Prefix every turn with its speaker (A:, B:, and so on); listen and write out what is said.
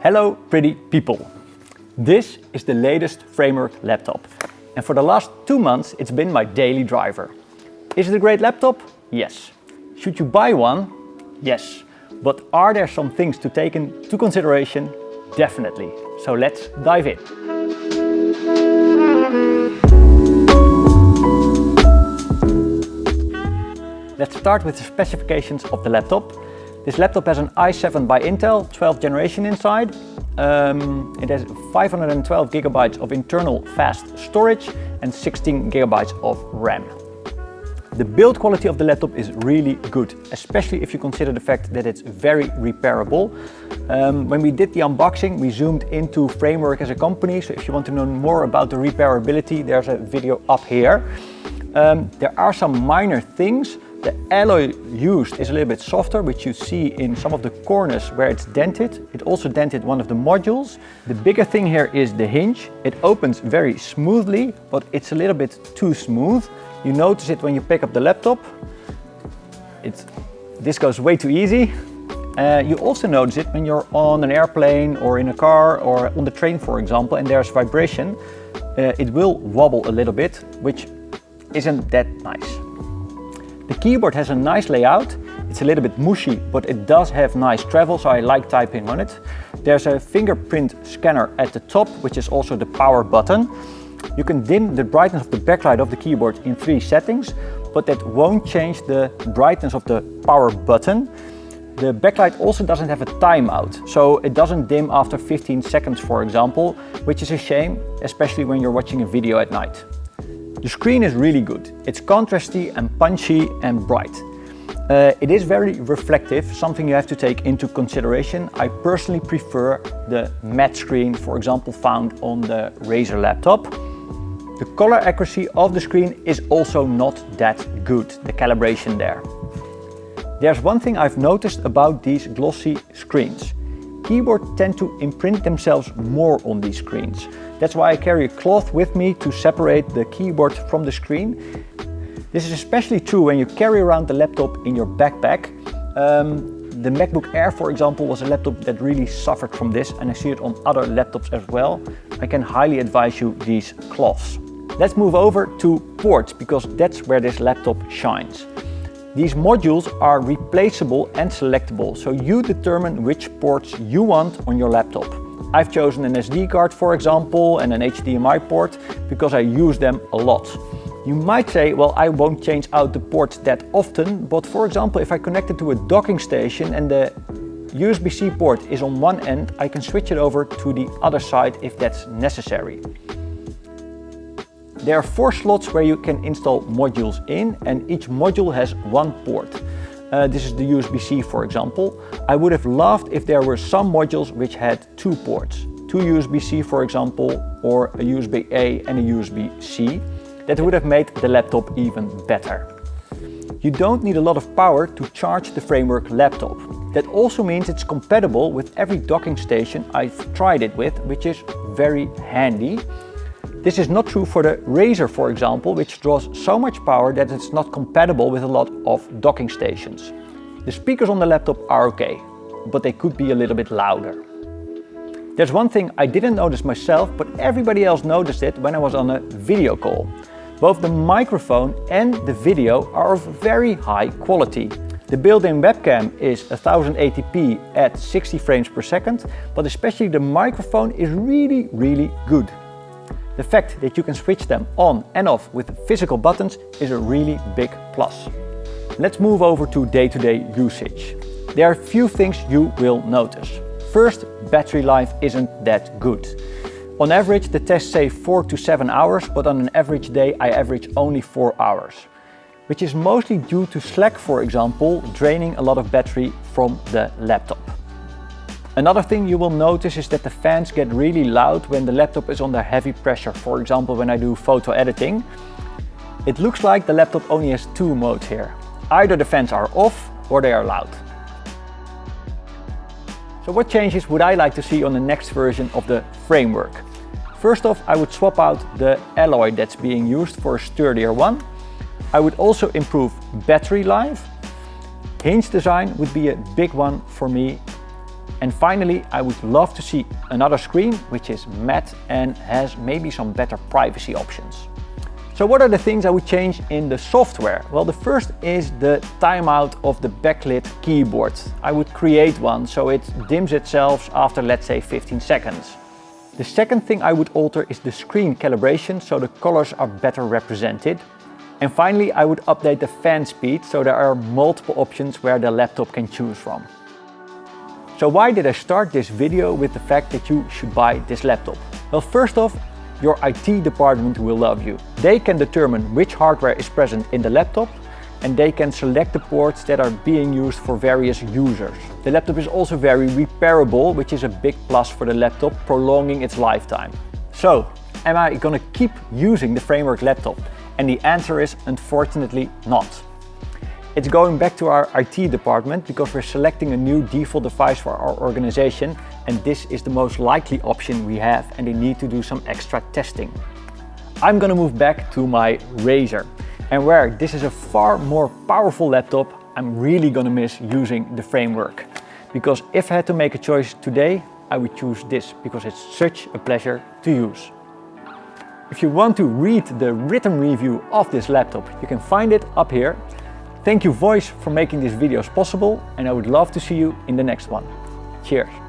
A: Hello pretty people! This is the latest Framework laptop and for the last two months it's been my daily driver. Is it a great laptop? Yes. Should you buy one? Yes. But are there some things to take into consideration? Definitely. So let's dive in. Let's start with the specifications of the laptop. This laptop has an i7 by Intel, 12th generation inside. Um, it has 512 gigabytes of internal fast storage and 16 gigabytes of RAM. The build quality of the laptop is really good, especially if you consider the fact that it's very repairable. Um, when we did the unboxing, we zoomed into Framework as a company, so if you want to know more about the repairability, there's a video up here. Um, there are some minor things the alloy used is a little bit softer, which you see in some of the corners where it's dented. It also dented one of the modules. The bigger thing here is the hinge. It opens very smoothly, but it's a little bit too smooth. You notice it when you pick up the laptop. It's, this goes way too easy. Uh, you also notice it when you're on an airplane or in a car or on the train, for example, and there's vibration. Uh, it will wobble a little bit, which isn't that nice. The keyboard has a nice layout. It's a little bit mushy, but it does have nice travel, so I like typing on it. There's a fingerprint scanner at the top, which is also the power button. You can dim the brightness of the backlight of the keyboard in three settings, but that won't change the brightness of the power button. The backlight also doesn't have a timeout, so it doesn't dim after 15 seconds, for example, which is a shame, especially when you're watching a video at night. The screen is really good. It's contrasty and punchy and bright. Uh, it is very reflective, something you have to take into consideration. I personally prefer the matte screen, for example, found on the Razer laptop. The color accuracy of the screen is also not that good, the calibration there. There's one thing I've noticed about these glossy screens. Keyboards tend to imprint themselves more on these screens. That's why I carry a cloth with me to separate the keyboard from the screen. This is especially true when you carry around the laptop in your backpack. Um, the MacBook Air, for example, was a laptop that really suffered from this and I see it on other laptops as well. I can highly advise you these cloths. Let's move over to ports because that's where this laptop shines. These modules are replaceable and selectable, so you determine which ports you want on your laptop. I've chosen an SD card, for example, and an HDMI port because I use them a lot. You might say, well, I won't change out the ports that often, but for example, if I connect it to a docking station and the USB-C port is on one end, I can switch it over to the other side if that's necessary. There are four slots where you can install modules in and each module has one port. Uh, this is the USB-C for example. I would have loved if there were some modules which had two ports. Two USB-C for example, or a USB-A and a USB-C. That would have made the laptop even better. You don't need a lot of power to charge the Framework laptop. That also means it's compatible with every docking station I've tried it with, which is very handy. This is not true for the Razer, for example, which draws so much power that it's not compatible with a lot of docking stations. The speakers on the laptop are okay, but they could be a little bit louder. There's one thing I didn't notice myself, but everybody else noticed it when I was on a video call. Both the microphone and the video are of very high quality. The built-in webcam is 1080p at 60 frames per second, but especially the microphone is really, really good. The fact that you can switch them on and off with physical buttons is a really big plus. Let's move over to day-to-day -day usage. There are a few things you will notice. First, battery life isn't that good. On average, the tests say 4 to 7 hours, but on an average day I average only 4 hours, which is mostly due to Slack, for example, draining a lot of battery from the laptop. Another thing you will notice is that the fans get really loud when the laptop is under heavy pressure. For example, when I do photo editing. It looks like the laptop only has two modes here. Either the fans are off or they are loud. So what changes would I like to see on the next version of the framework? First off, I would swap out the alloy that's being used for a sturdier one. I would also improve battery life. Hinge design would be a big one for me And finally, I would love to see another screen which is matte and has maybe some better privacy options. So what are the things I would change in the software? Well, the first is the timeout of the backlit keyboard. I would create one so it dims itself after let's say 15 seconds. The second thing I would alter is the screen calibration so the colors are better represented. And finally, I would update the fan speed so there are multiple options where the laptop can choose from. So why did I start this video with the fact that you should buy this laptop? Well, first off, your IT department will love you. They can determine which hardware is present in the laptop and they can select the ports that are being used for various users. The laptop is also very repairable, which is a big plus for the laptop, prolonging its lifetime. So, am I gonna keep using the Framework laptop? And the answer is unfortunately not. It's going back to our IT department because we're selecting a new default device for our organization and this is the most likely option we have and they need to do some extra testing. I'm gonna move back to my Razer and where this is a far more powerful laptop, I'm really gonna miss using the framework. Because if I had to make a choice today, I would choose this because it's such a pleasure to use. If you want to read the written review of this laptop, you can find it up here. Thank you Voice for making these videos possible and I would love to see you in the next one. Cheers!